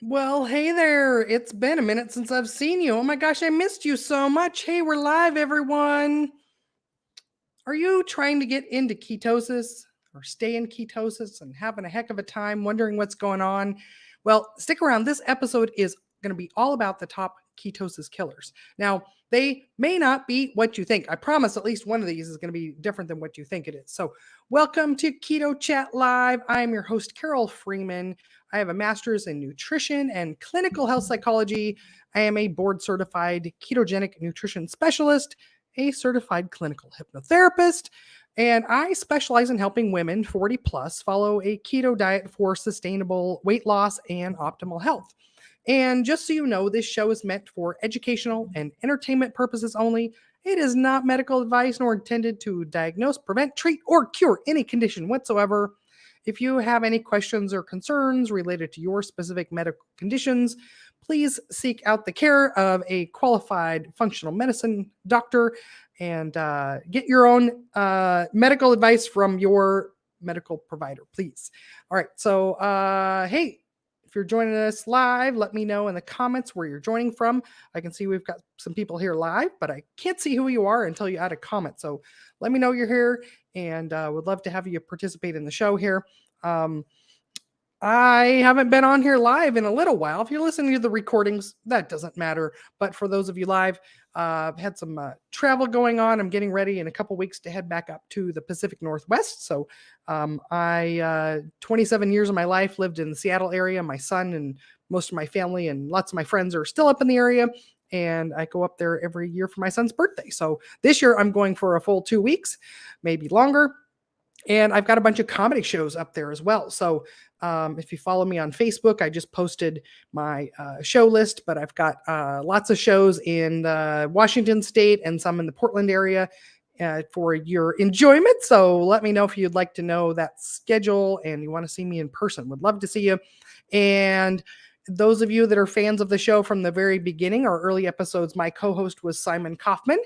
Well, hey there. It's been a minute since I've seen you. Oh my gosh, I missed you so much. Hey, we're live, everyone. Are you trying to get into ketosis or stay in ketosis and having a heck of a time wondering what's going on? Well, stick around. This episode is going to be all about the top ketosis killers. Now, they may not be what you think. I promise at least one of these is going to be different than what you think it is. So, welcome to Keto Chat Live. I am your host, Carol Freeman. I have a master's in nutrition and clinical health psychology. I am a board certified ketogenic nutrition specialist, a certified clinical hypnotherapist, and I specialize in helping women 40 plus follow a keto diet for sustainable weight loss and optimal health. And just so you know, this show is meant for educational and entertainment purposes only. It is not medical advice nor intended to diagnose, prevent, treat, or cure any condition whatsoever. If you have any questions or concerns related to your specific medical conditions, please seek out the care of a qualified functional medicine doctor and uh, get your own uh, medical advice from your medical provider, please. All right. So, uh, hey, if you're joining us live, let me know in the comments where you're joining from. I can see we've got some people here live, but I can't see who you are until you add a comment. So let me know you're here and uh, would love to have you participate in the show here. Um, I haven't been on here live in a little while. If you're listening to the recordings, that doesn't matter. But for those of you live, uh, I've had some uh, travel going on. I'm getting ready in a couple weeks to head back up to the Pacific Northwest. So um, I, uh, 27 years of my life lived in the Seattle area. My son and most of my family and lots of my friends are still up in the area. And I go up there every year for my son's birthday. So this year I'm going for a full two weeks, maybe longer and I've got a bunch of comedy shows up there as well. So um, if you follow me on Facebook, I just posted my uh, show list, but I've got uh, lots of shows in uh, Washington State and some in the Portland area uh, for your enjoyment. So let me know if you'd like to know that schedule and you want to see me in person. Would love to see you. And those of you that are fans of the show from the very beginning, our early episodes, my co host was Simon Kaufman.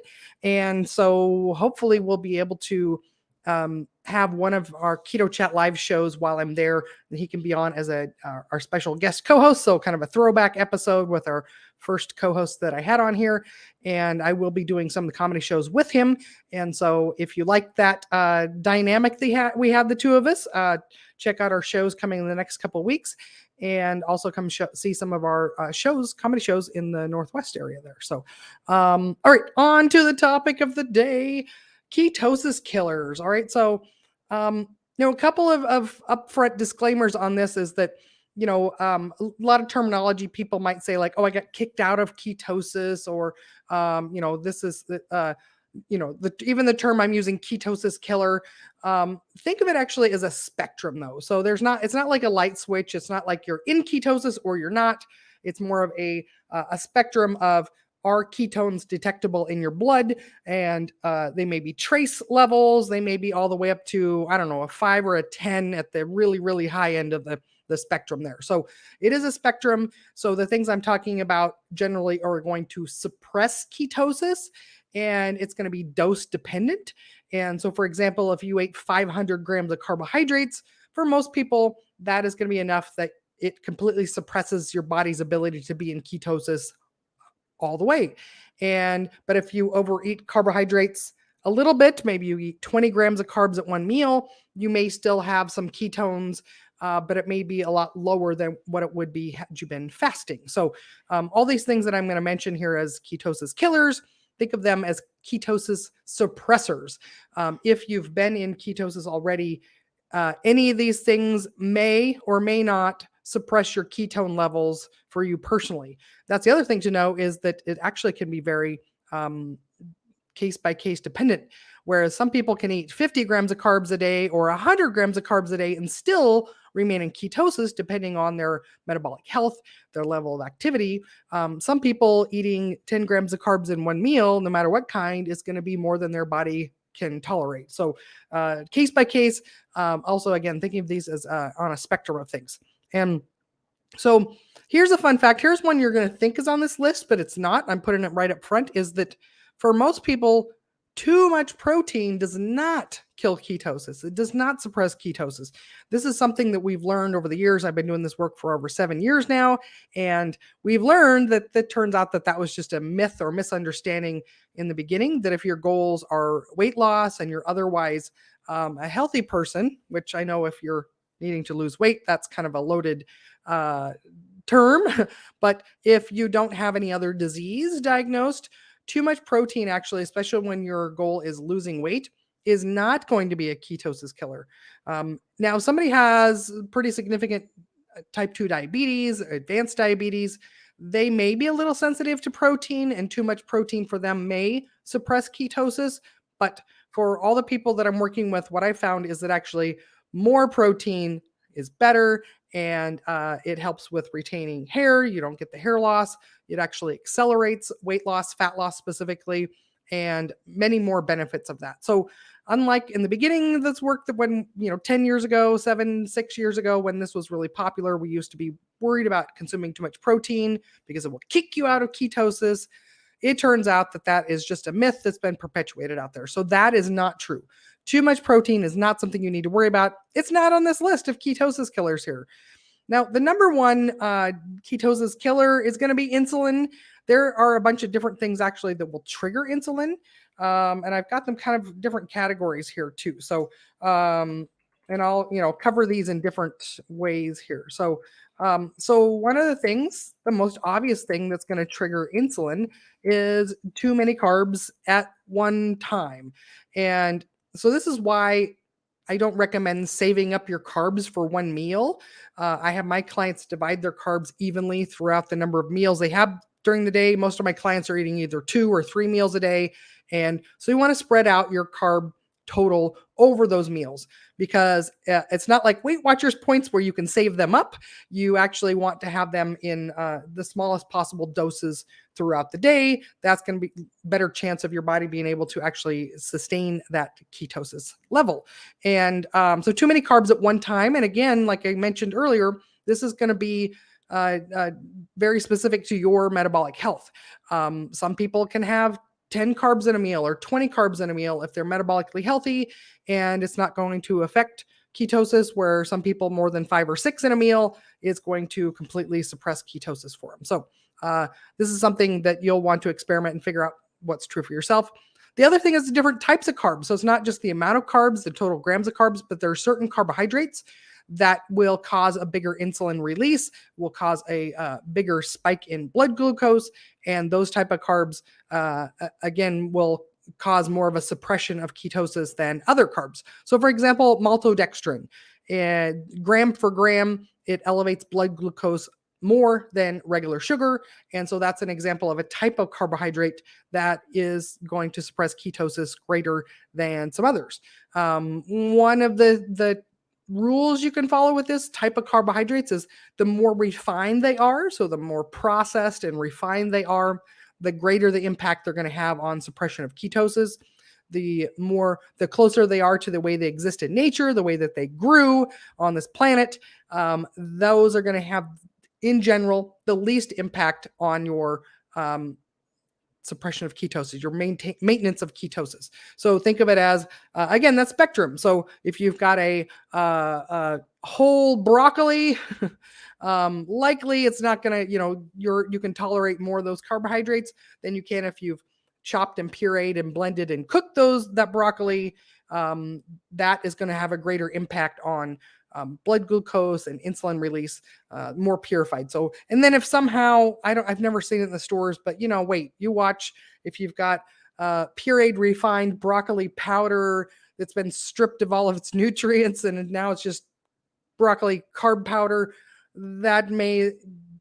And so hopefully we'll be able to um, have one of our keto chat live shows while i'm there and he can be on as a uh, our special guest co-host so kind of a throwback episode with our first co-host that i had on here and i will be doing some of the comedy shows with him and so if you like that uh, dynamic they ha- we have the two of us uh, check out our shows coming in the next couple weeks and also come sh- see some of our uh, shows comedy shows in the northwest area there so um, all right on to the topic of the day ketosis killers. All right. So, um, you know, a couple of, of upfront disclaimers on this is that, you know, um, a lot of terminology people might say, like, oh, I got kicked out of ketosis, or, um, you know, this is, uh, you know, the, even the term I'm using, ketosis killer. Um, think of it actually as a spectrum, though. So there's not, it's not like a light switch. It's not like you're in ketosis or you're not. It's more of a uh, a spectrum of are ketones detectable in your blood and uh, they may be trace levels they may be all the way up to i don't know a 5 or a 10 at the really really high end of the the spectrum there. So it is a spectrum. So the things i'm talking about generally are going to suppress ketosis and it's going to be dose dependent. And so for example if you ate 500 grams of carbohydrates for most people that is going to be enough that it completely suppresses your body's ability to be in ketosis all the way. And but if you overeat carbohydrates a little bit, maybe you eat 20 grams of carbs at one meal, you may still have some ketones, uh, but it may be a lot lower than what it would be had you been fasting. So um, all these things that I'm going to mention here as ketosis killers, think of them as ketosis suppressors. Um, if you've been in ketosis already, uh, any of these things may or may not suppress your ketone levels for you personally. That's the other thing to know is that it actually can be very um, case by case dependent. Whereas some people can eat 50 grams of carbs a day or 100 grams of carbs a day and still remain in ketosis, depending on their metabolic health, their level of activity. Um, some people eating 10 grams of carbs in one meal, no matter what kind, is going to be more than their body can tolerate. So, uh, case by case. Um, also, again, thinking of these as uh, on a spectrum of things. And so here's a fun fact. Here's one you're going to think is on this list, but it's not. I'm putting it right up front is that for most people, too much protein does not kill ketosis. It does not suppress ketosis. This is something that we've learned over the years. I've been doing this work for over seven years now, and we've learned that that turns out that that was just a myth or misunderstanding in the beginning. That if your goals are weight loss and you're otherwise um, a healthy person, which I know if you're needing to lose weight, that's kind of a loaded uh, term. but if you don't have any other disease diagnosed, too much protein actually, especially when your goal is losing weight, is not going to be a ketosis killer. Um, now, somebody has pretty significant uh, type 2 diabetes, advanced diabetes, they may be a little sensitive to protein, and too much protein for them may suppress ketosis. But for all the people that I'm working with, what I found is that actually more protein is better and uh, it helps with retaining hair. You don't get the hair loss. It actually accelerates weight loss, fat loss specifically, and many more benefits of that. So, unlike in the beginning this work, that when you know 10 years ago, seven, six years ago, when this was really popular, we used to be worried about consuming too much protein because it will kick you out of ketosis. It turns out that that is just a myth that's been perpetuated out there. So, that is not true. Too much protein is not something you need to worry about. It's not on this list of ketosis killers here. Now, the number one uh, ketosis killer is going to be insulin. There are a bunch of different things actually that will trigger insulin. Um, and I've got them kind of different categories here too. So, um, and I'll, you know, cover these in different ways here. So, um, so one of the things, the most obvious thing that's going to trigger insulin is too many carbs at one time. And so this is why I don't recommend saving up your carbs for one meal. Uh, I have my clients divide their carbs evenly throughout the number of meals they have during the day. Most of my clients are eating either two or three meals a day. And so you want to spread out your carb total over those meals because uh, it's not like Weight Watchers points where you can save them up. You actually want to have them in uh, the smallest possible doses throughout the day. That's going to be better chance of your body being able to actually sustain that ketosis level. And um, so too many carbs at one time. And again, like I mentioned earlier, this is going to be uh, uh, very specific to your metabolic health. Um, some people can have 10 carbs in a meal or 20 carbs in a meal if they're metabolically healthy and it's not going to affect ketosis where some people more than five or six in a meal is going to completely suppress ketosis for them so uh, this is something that you'll want to experiment and figure out what's true for yourself. The other thing is the different types of carbs. So it's not just the amount of carbs the total grams of carbs but there are certain carbohydrates that will cause a bigger insulin release, will cause a uh, bigger spike in blood glucose, and those type of carbs uh, again will cause more of a suppression of ketosis than other carbs. So, for example, maltodextrin, and gram for gram, it elevates blood glucose more than regular sugar. And so that's an example of a type of carbohydrate that is going to suppress ketosis greater than some others. Um, one of the, the rules you can follow with this type of carbohydrates is the more refined they are, so the more processed and refined they are, the greater the impact they're going to have on suppression of ketosis. The more, the closer they are to the way they exist in nature, the way that they grew on this planet, um, those are going to have, in general, the least impact on your um, suppression of ketosis, your maintain maintenance of ketosis. So think of it as uh, again that spectrum. So if you've got a, uh, a whole broccoli, um, likely it's not going to you know you're you can tolerate more of those carbohydrates than you can if you've chopped and pureed and blended and cooked those that broccoli. Um, that is going to have a greater impact on um, blood glucose and insulin release uh, more purified. So, and then if somehow I don't, I've never seen it in the stores, but you know, wait, you watch if you've got uh, pureed refined broccoli powder that's been stripped of all of its nutrients and now it's just broccoli carb powder, that may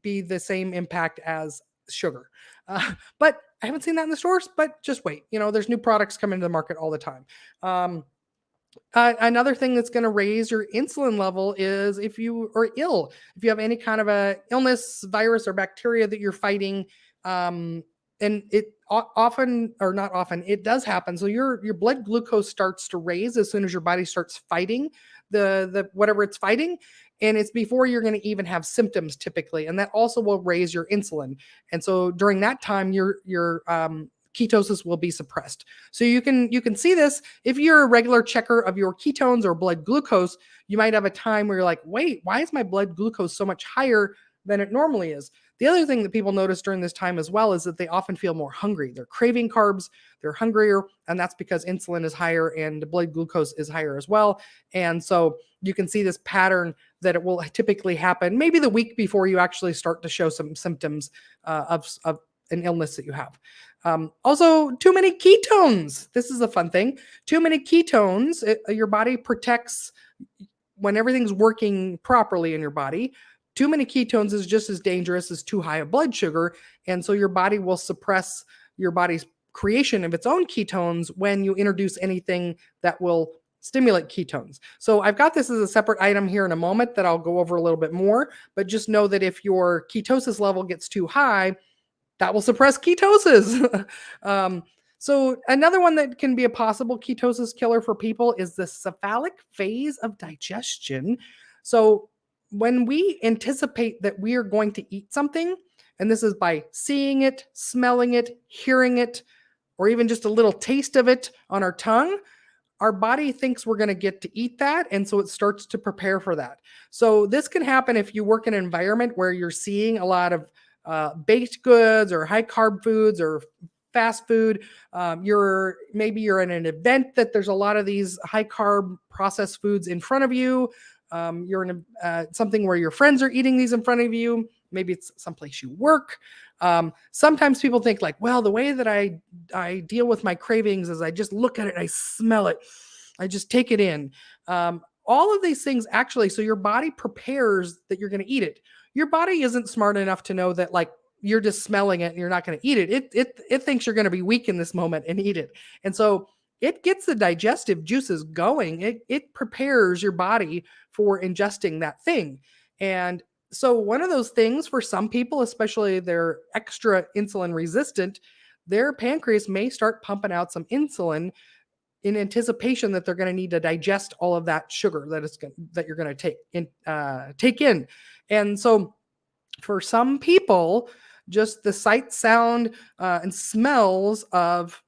be the same impact as sugar. Uh, but I haven't seen that in the stores, but just wait. You know, there's new products coming to the market all the time. Um, uh, another thing that's going to raise your insulin level is if you are ill, if you have any kind of a illness, virus, or bacteria that you're fighting, um, and it often or not often it does happen. So your your blood glucose starts to raise as soon as your body starts fighting the the whatever it's fighting, and it's before you're going to even have symptoms typically, and that also will raise your insulin. And so during that time, your your um, ketosis will be suppressed. So you can you can see this if you're a regular checker of your ketones or blood glucose, you might have a time where you're like, "Wait, why is my blood glucose so much higher than it normally is?" The other thing that people notice during this time as well is that they often feel more hungry. They're craving carbs, they're hungrier, and that's because insulin is higher and blood glucose is higher as well. And so you can see this pattern that it will typically happen maybe the week before you actually start to show some symptoms uh, of, of an illness that you have. Um, also, too many ketones. This is a fun thing. Too many ketones, it, your body protects when everything's working properly in your body too many ketones is just as dangerous as too high a blood sugar. And so your body will suppress your body's creation of its own ketones when you introduce anything that will stimulate ketones. So I've got this as a separate item here in a moment that I'll go over a little bit more, but just know that if your ketosis level gets too high, that will suppress ketosis. um, so another one that can be a possible ketosis killer for people is the cephalic phase of digestion. So when we anticipate that we are going to eat something, and this is by seeing it, smelling it, hearing it, or even just a little taste of it on our tongue, our body thinks we're going to get to eat that. And so it starts to prepare for that. So this can happen if you work in an environment where you're seeing a lot of uh, baked goods or high carb foods or fast food. Um, you're maybe you're in an event that there's a lot of these high carb processed foods in front of you um, you're in a, uh, something where your friends are eating these in front of you. Maybe it's someplace you work. Um, sometimes people think like, well, the way that I I deal with my cravings is I just look at it, I smell it, I just take it in. Um, all of these things actually, so your body prepares that you're going to eat it. Your body isn't smart enough to know that like you're just smelling it and you're not going to eat it. It it it thinks you're going to be weak in this moment and eat it. And so it gets the digestive juices going. It, it prepares your body for ingesting that thing. And so, one of those things for some people, especially they're extra insulin resistant, their pancreas may start pumping out some insulin in anticipation that they're going to need to digest all of that sugar that that you're going to take in uh, take in. And so, for some people, just the sight, sound, uh, and smells of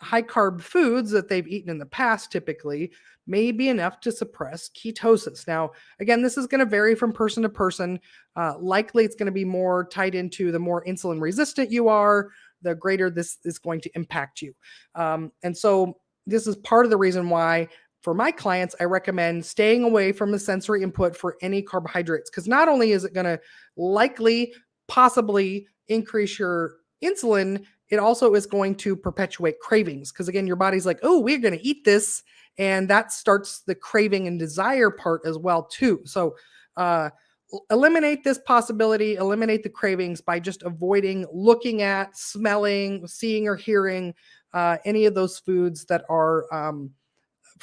high carb foods that they've eaten in the past typically may be enough to suppress ketosis. Now, again, this is going to vary from person to person. Uh, likely, it's going to be more tied into the more insulin resistant you are, the greater this is going to impact you. Um, and so, this is part of the reason why for my clients, I recommend staying away from the sensory input for any carbohydrates because not only is it going to likely, possibly increase your insulin it also is going to perpetuate cravings because again your body's like oh we're going to eat this and that starts the craving and desire part as well too. So uh, eliminate this possibility eliminate the cravings by just avoiding looking at smelling seeing or hearing uh, any of those foods that are um,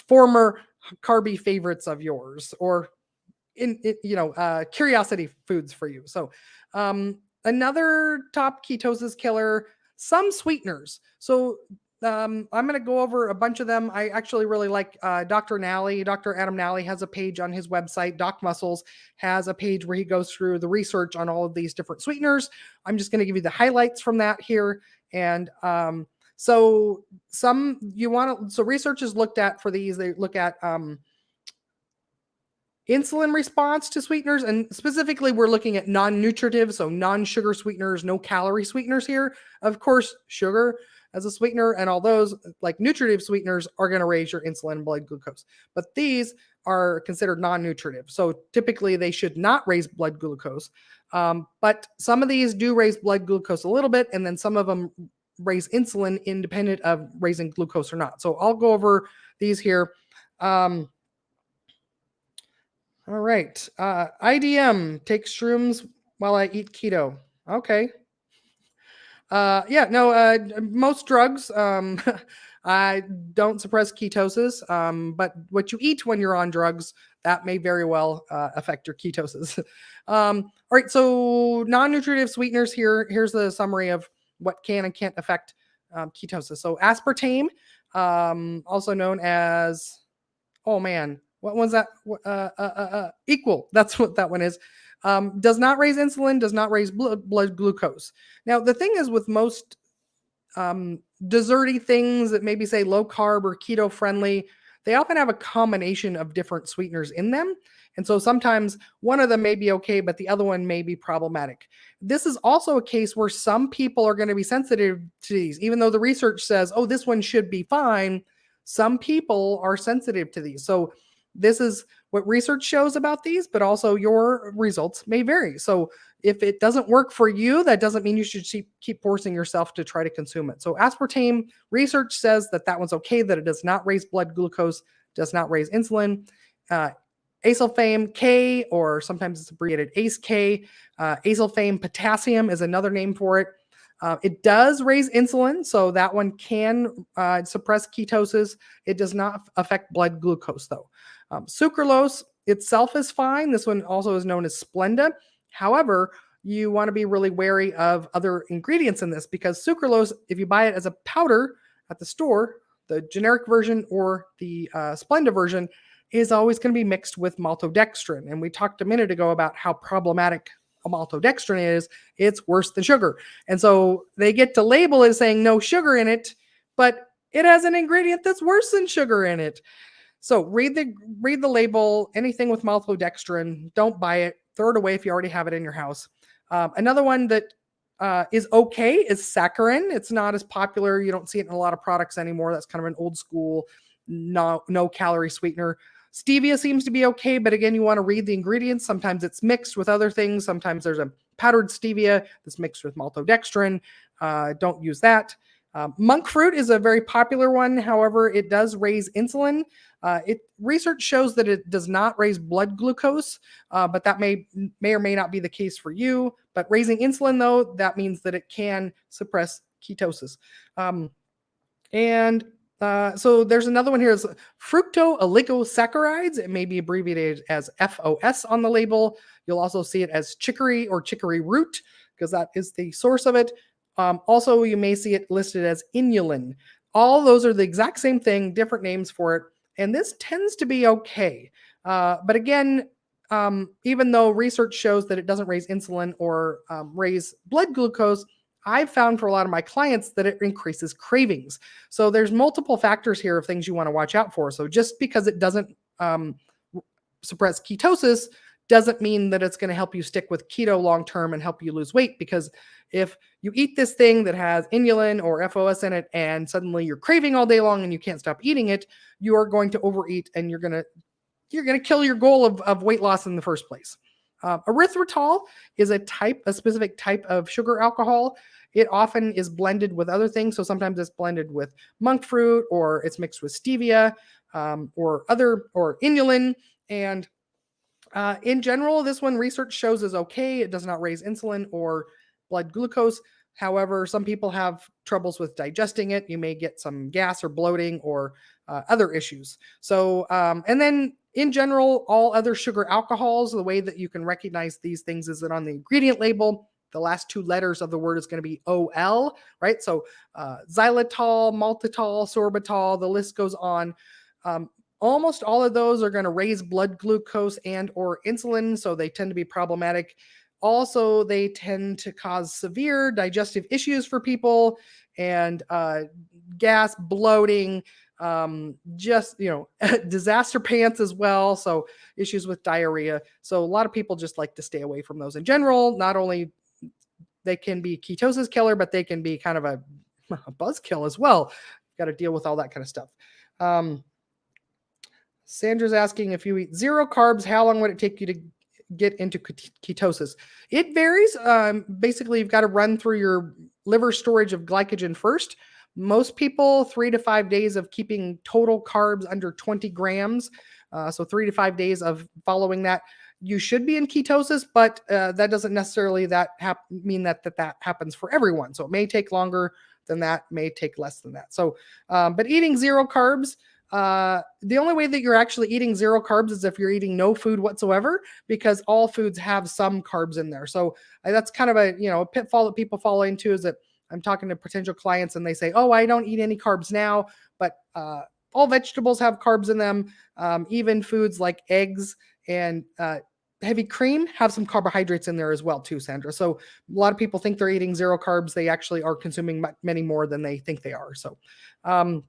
former carby favorites of yours or in, in you know uh, curiosity foods for you so um, another top ketosis killer some sweeteners. So um, I'm going to go over a bunch of them. I actually really like uh, Dr. Nally. Dr. Adam Nally has a page on his website. Doc Muscles has a page where he goes through the research on all of these different sweeteners. I'm just going to give you the highlights from that here. And um, so some you want to, so research is looked at for these. They look at um, insulin response to sweeteners. And specifically, we're looking at non nutritive, so non sugar sweeteners, no calorie sweeteners here. Of course, sugar as a sweetener and all those like nutritive sweeteners are going to raise your insulin and blood glucose. But these are considered non nutritive. So typically, they should not raise blood glucose. Um, but some of these do raise blood glucose a little bit, and then some of them raise insulin independent of raising glucose or not. So I'll go over these here. Um, all right. Uh, IDM takes shrooms while I eat keto. Okay. Uh, yeah, no, uh, most drugs um, I don't suppress ketosis, um, but what you eat when you're on drugs, that may very well uh, affect your ketosis. um, all right, so non-nutritive sweeteners here. Here's the summary of what can and can't affect um, ketosis. So aspartame, um, also known as, oh man, what was that? Uh, uh, uh, uh, equal. That's what that one is. Um, does not raise insulin, does not raise blood, blood glucose. Now, the thing is with most um, desserty things that maybe say low carb or keto friendly, they often have a combination of different sweeteners in them. And so sometimes one of them may be okay, but the other one may be problematic. This is also a case where some people are going to be sensitive to these, even though the research says, oh, this one should be fine. Some people are sensitive to these. So this is what research shows about these, but also your results may vary. So if it doesn't work for you, that doesn't mean you should keep forcing yourself to try to consume it. So aspartame research says that that one's okay, that it does not raise blood glucose, does not raise insulin. Uh, Acesulfame K, or sometimes it's abbreviated ACE K. Uh, acesulfame potassium is another name for it. Uh, it does raise insulin, so that one can uh, suppress ketosis. It does not affect blood glucose, though. Um, sucralose itself is fine. This one also is known as Splenda. However, you want to be really wary of other ingredients in this because sucralose, if you buy it as a powder at the store, the generic version or the uh, Splenda version, is always going to be mixed with maltodextrin. And we talked a minute ago about how problematic a maltodextrin is. It's worse than sugar. And so they get to label it saying no sugar in it, but it has an ingredient that's worse than sugar in it. So read the read the label. Anything with maltodextrin, don't buy it. Throw it away if you already have it in your house. Um, another one that uh, is okay is saccharin. It's not as popular. You don't see it in a lot of products anymore. That's kind of an old school, no no calorie sweetener. Stevia seems to be okay, but again, you want to read the ingredients. Sometimes it's mixed with other things. Sometimes there's a powdered stevia that's mixed with maltodextrin. Uh, don't use that. Um, monk fruit is a very popular one. However, it does raise insulin. Uh, it research shows that it does not raise blood glucose, uh, but that may may or may not be the case for you. But raising insulin, though, that means that it can suppress ketosis. Um, and uh, so there's another one here is fructooligosaccharides. It may be abbreviated as FOS on the label. You'll also see it as chicory or chicory root because that is the source of it. Um, also, you may see it listed as inulin. All those are the exact same thing, different names for it. And this tends to be okay. Uh, but again, um, even though research shows that it doesn't raise insulin or um, raise blood glucose, I've found for a lot of my clients that it increases cravings. So there's multiple factors here of things you want to watch out for. So just because it doesn't um, suppress ketosis doesn't mean that it's going to help you stick with keto long term and help you lose weight. Because if you eat this thing that has inulin or FOS in it and suddenly you're craving all day long and you can't stop eating it, you are going to overeat and you're going to you're going to kill your goal of, of weight loss in the first place. Uh, erythritol is a type, a specific type of sugar alcohol. It often is blended with other things. So sometimes it's blended with monk fruit or it's mixed with stevia um, or other or inulin. And uh, in general, this one research shows is okay. It does not raise insulin or blood glucose. However, some people have troubles with digesting it. You may get some gas or bloating or uh, other issues. So, um, and then in general, all other sugar alcohols, the way that you can recognize these things is that on the ingredient label, the last two letters of the word is going to be OL, right? So uh, xylitol, maltitol, sorbitol, the list goes on. Um, almost all of those are going to raise blood glucose and or insulin, so they tend to be problematic. Also, they tend to cause severe digestive issues for people and uh, gas, bloating, um, just you know disaster pants as well so issues with diarrhea. So a lot of people just like to stay away from those in general. Not only they can be ketosis killer but they can be kind of a, a buzzkill as well. Got to deal with all that kind of stuff. Um, sandra's asking if you eat zero carbs how long would it take you to get into ketosis it varies um, basically you've got to run through your liver storage of glycogen first most people, three to five days of keeping total carbs under 20 grams. Uh, so three to five days of following that, you should be in ketosis, but uh, that doesn't necessarily that mean that, that that happens for everyone. So it may take longer than that, may take less than that. So, um, but eating zero carbs, uh, the only way that you're actually eating zero carbs is if you're eating no food whatsoever, because all foods have some carbs in there. So uh, that's kind of a you know a pitfall that people fall into is that I'm talking to potential clients and they say, "Oh, I don't eat any carbs now," but uh, all vegetables have carbs in them. Um, even foods like eggs and uh, heavy cream have some carbohydrates in there as well too sandra so a lot of people think they're eating zero carbs they actually are consuming many more than they think they are so um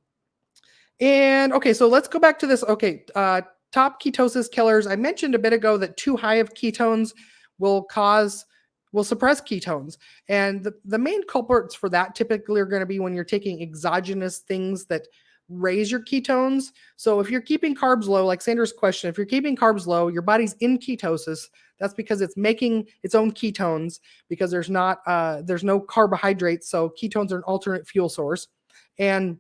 and okay so let's go back to this okay uh top ketosis killers i mentioned a bit ago that too high of ketones will cause will suppress ketones and the, the main culprits for that typically are going to be when you're taking exogenous things that raise your ketones. So if you're keeping carbs low, like Sandra's question, if you're keeping carbs low, your body's in ketosis. That's because it's making its own ketones because there's not uh, there's no carbohydrates. So ketones are an alternate fuel source. And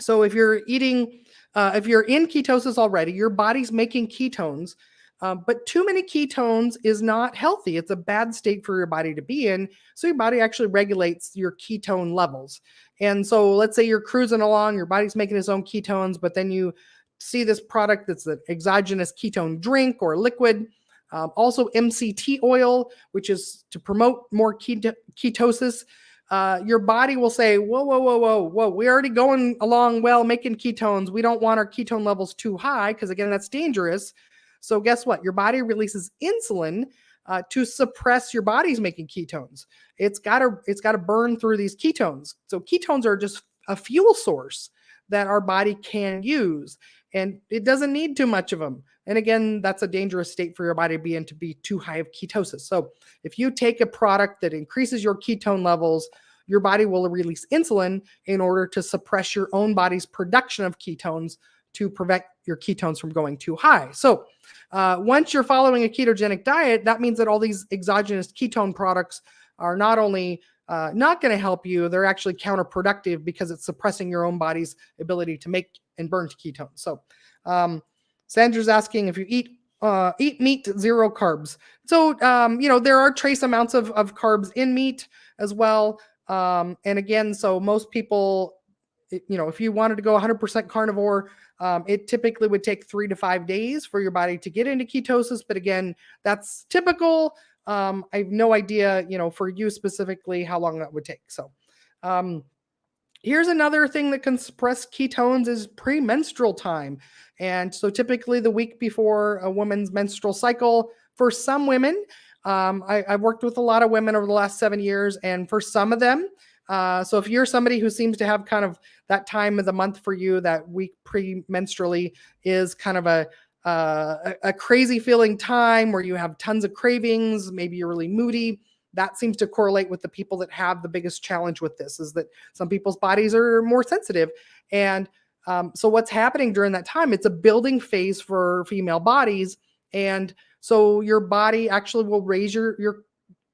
so if you're eating, uh, if you're in ketosis already, your body's making ketones. Um, but too many ketones is not healthy. It's a bad state for your body to be in. So your body actually regulates your ketone levels. And so let's say you're cruising along, your body's making its own ketones, but then you see this product that's an exogenous ketone drink or liquid. Um, also MCT oil, which is to promote more keto ketosis. Uh, your body will say, whoa, whoa, whoa, whoa, whoa, we're already going along well making ketones. We don't want our ketone levels too high because, again, that's dangerous. So, guess what? Your body releases insulin uh, to suppress your body's making ketones. It's got to it's got to burn through these ketones. So ketones are just a fuel source that our body can use, and it doesn't need too much of them. And again, that's a dangerous state for your body to be in to be too high of ketosis. So if you take a product that increases your ketone levels, your body will release insulin in order to suppress your own body's production of ketones to prevent your ketones from going too high. So uh, once you're following a ketogenic diet, that means that all these exogenous ketone products are not only uh, not going to help you, they're actually counterproductive because it's suppressing your own body's ability to make and burn ketones. So um, Sandra's asking if you eat uh, eat meat, zero carbs. So, um, you know, there are trace amounts of, of carbs in meat as well. Um, and again, so most people, you know, if you wanted to go 100% carnivore, um, it typically would take three to five days for your body to get into ketosis. But again, that's typical. Um, I have no idea, you know, for you specifically, how long that would take. So, um, here's another thing that can suppress ketones is premenstrual time. And so, typically, the week before a woman's menstrual cycle, for some women, um, I, I've worked with a lot of women over the last seven years, and for some of them, uh, so if you're somebody who seems to have kind of that time of the month for you, that week premenstrually is kind of a uh, a, a crazy feeling time where you have tons of cravings, maybe you're really moody. That seems to correlate with the people that have the biggest challenge with this. Is that some people's bodies are more sensitive, and um, so what's happening during that time? It's a building phase for female bodies, and so your body actually will raise your your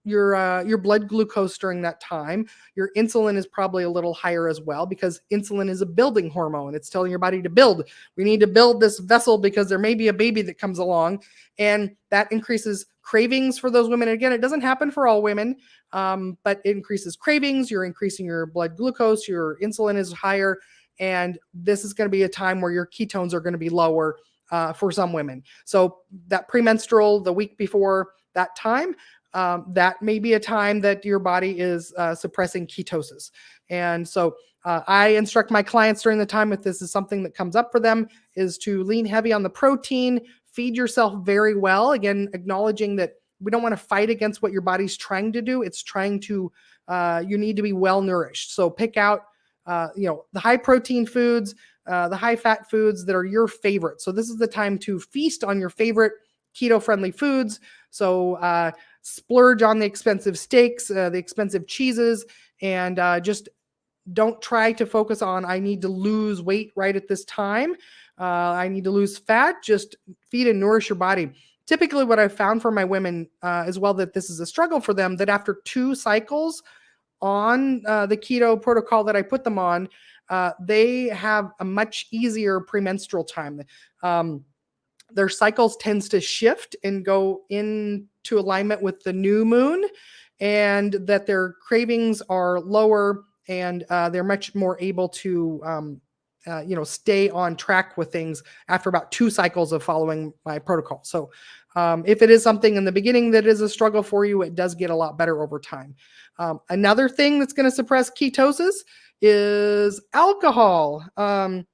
your uh, your blood glucose during that time. Your insulin is probably a little higher as well because insulin is a building hormone. It's telling your body to build. We need to build this vessel because there may be a baby that comes along, and that increases cravings for those women. Again, it doesn't happen for all women, um, but it increases cravings. You're increasing your blood glucose. Your insulin is higher, and this is going to be a time where your ketones are going to be lower uh, for some women. So that premenstrual, the week before that time, um, that may be a time that your body is uh, suppressing ketosis. And so uh, I instruct my clients during the time if this is something that comes up for them is to lean heavy on the protein, feed yourself very well. Again, acknowledging that we don't want to fight against what your body's trying to do. It's trying to, uh, you need to be well nourished. So pick out, uh, you know, the high protein foods, uh, the high fat foods that are your favorite. So this is the time to feast on your favorite keto friendly foods. So uh, splurge on the expensive steaks, uh, the expensive cheeses, and uh, just don't try to focus on I need to lose weight right at this time. Uh, I need to lose fat. Just feed and nourish your body. Typically, what I've found for my women uh, as well that this is a struggle for them that after two cycles on uh, the keto protocol that I put them on, uh, they have a much easier premenstrual time. Um, their cycles tends to shift and go into alignment with the new moon and that their cravings are lower and uh, they're much more able to um, uh, you know stay on track with things after about two cycles of following my protocol. So um, if it is something in the beginning that is a struggle for you it does get a lot better over time. Um, another thing that's going to suppress ketosis is alcohol. Um,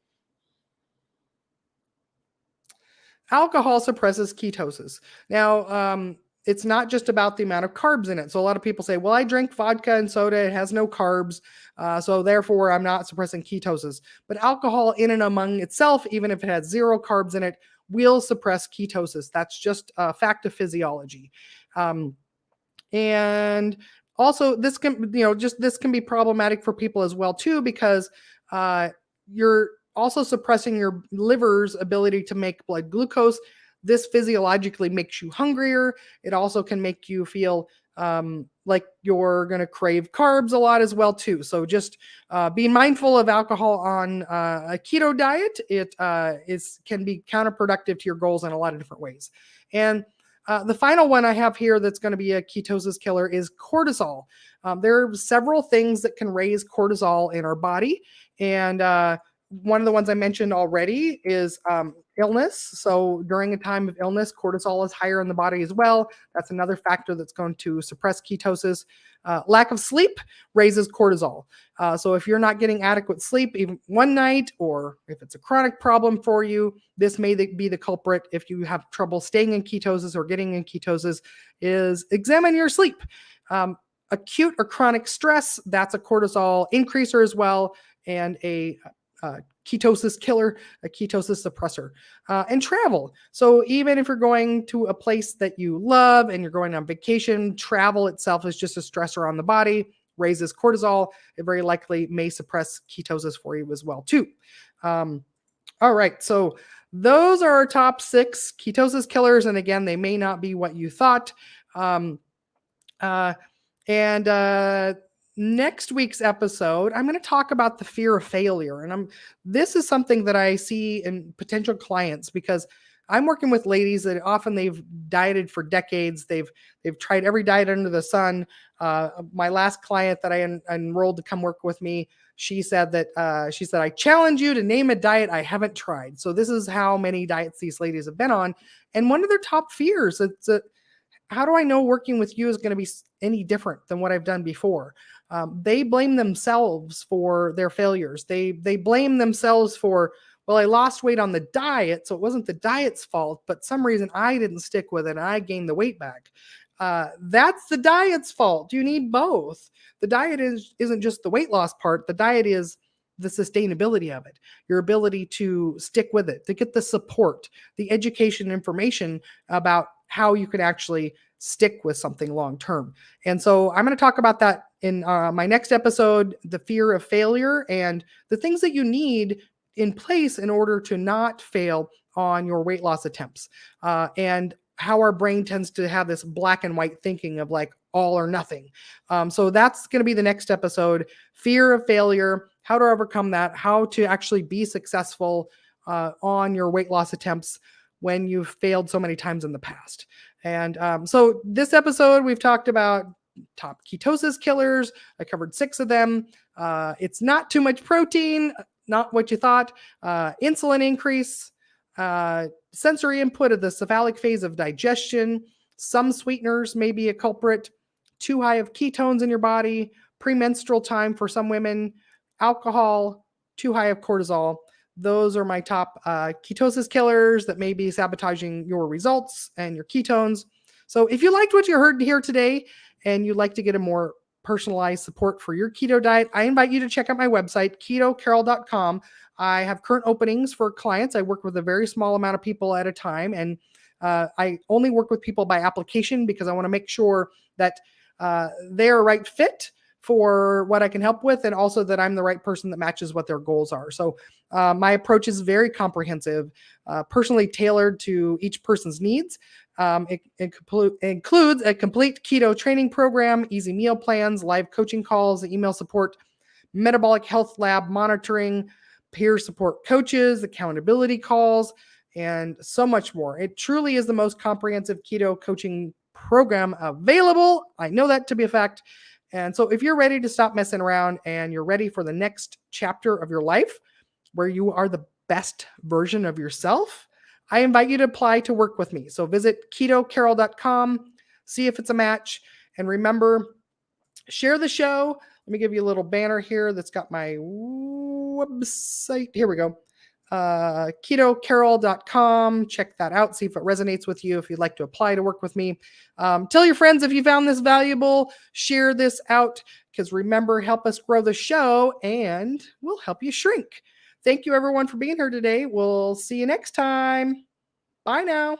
alcohol suppresses ketosis. Now, um, it's not just about the amount of carbs in it. So a lot of people say, well, I drink vodka and soda, it has no carbs. Uh, so therefore, I'm not suppressing ketosis. But alcohol, in and among itself, even if it has zero carbs in it, will suppress ketosis. That's just a fact of physiology. Um, and also, this can, you know, just this can be problematic for people as well, too, because uh, you're also suppressing your liver's ability to make blood glucose this physiologically makes you hungrier. It also can make you feel um, like you're going to crave carbs a lot as well too. So just uh, being mindful of alcohol on uh, a keto diet, it uh, is can be counterproductive to your goals in a lot of different ways. And uh, the final one I have here that's going to be a ketosis killer is cortisol. Um, there are several things that can raise cortisol in our body, and uh, one of the ones I mentioned already is um, illness. So during a time of illness, cortisol is higher in the body as well. That's another factor that's going to suppress ketosis. Uh, lack of sleep raises cortisol. Uh, so if you're not getting adequate sleep, even one night, or if it's a chronic problem for you, this may be the culprit. If you have trouble staying in ketosis or getting in ketosis, is examine your sleep. Um, acute or chronic stress, that's a cortisol increaser as well, and a ketosis killer, a ketosis suppressor, uh, and travel. So even if you're going to a place that you love and you're going on vacation, travel itself is just a stressor on the body, raises cortisol. It very likely may suppress ketosis for you as well too. Um, all right, so those are our top six ketosis killers, and again, they may not be what you thought. Um, uh, and uh, next week's episode, I'm going to talk about the fear of failure. And I'm this is something that I see in potential clients because I'm working with ladies that often they've dieted for decades. They've they've tried every diet under the sun. Uh, my last client that I en- enrolled to come work with me, she said that uh, she said I challenge you to name a diet I haven't tried. So this is how many diets these ladies have been on, and one of their top fears it's a how do I know working with you is going to be any different than what I've done before? Um, they blame themselves for their failures. They they blame themselves for well, I lost weight on the diet, so it wasn't the diet's fault, but some reason I didn't stick with it and I gained the weight back. Uh, that's the diet's fault. You need both. The diet is isn't just the weight loss part. The diet is the sustainability of it, your ability to stick with it, to get the support, the education information about how you can actually stick with something long term. And so I'm going to talk about that in uh, my next episode the fear of failure and the things that you need in place in order to not fail on your weight loss attempts. Uh, and how our brain tends to have this black and white thinking of like all or nothing. Um, so that's going to be the next episode fear of failure, how to overcome that, how to actually be successful uh, on your weight loss attempts when you've failed so many times in the past. And um, so this episode, we've talked about top ketosis killers. I covered six of them. Uh, it's not too much protein, not what you thought. Uh, insulin increase, uh, sensory input of the cephalic phase of digestion. Some sweeteners may be a culprit. Too high of ketones in your body. Premenstrual time for some women. Alcohol. Too high of cortisol those are my top uh, ketosis killers that may be sabotaging your results and your ketones. So if you liked what you heard here today and you'd like to get a more personalized support for your keto diet, I invite you to check out my website, ketocarol.com. I have current openings for clients. I work with a very small amount of people at a time, and uh, I only work with people by application because I want to make sure that uh, they're a right fit for what I can help with, and also that I'm the right person that matches what their goals are. So, uh, my approach is very comprehensive, uh, personally tailored to each person's needs. Um, it, it includes a complete keto training program, easy meal plans, live coaching calls, email support, metabolic health lab monitoring, peer support coaches, accountability calls, and so much more. It truly is the most comprehensive keto coaching program available. I know that to be a fact. And so, if you're ready to stop messing around and you're ready for the next chapter of your life where you are the best version of yourself, I invite you to apply to work with me. So, visit ketocarol.com, see if it's a match, and remember, share the show. Let me give you a little banner here that's got my website. Here we go. Uh, ketocarol.com. Check that out. See if it resonates with you. If you'd like to apply to work with me, um, tell your friends if you found this valuable. Share this out because remember, help us grow the show and we'll help you shrink. Thank you, everyone, for being here today. We'll see you next time. Bye now.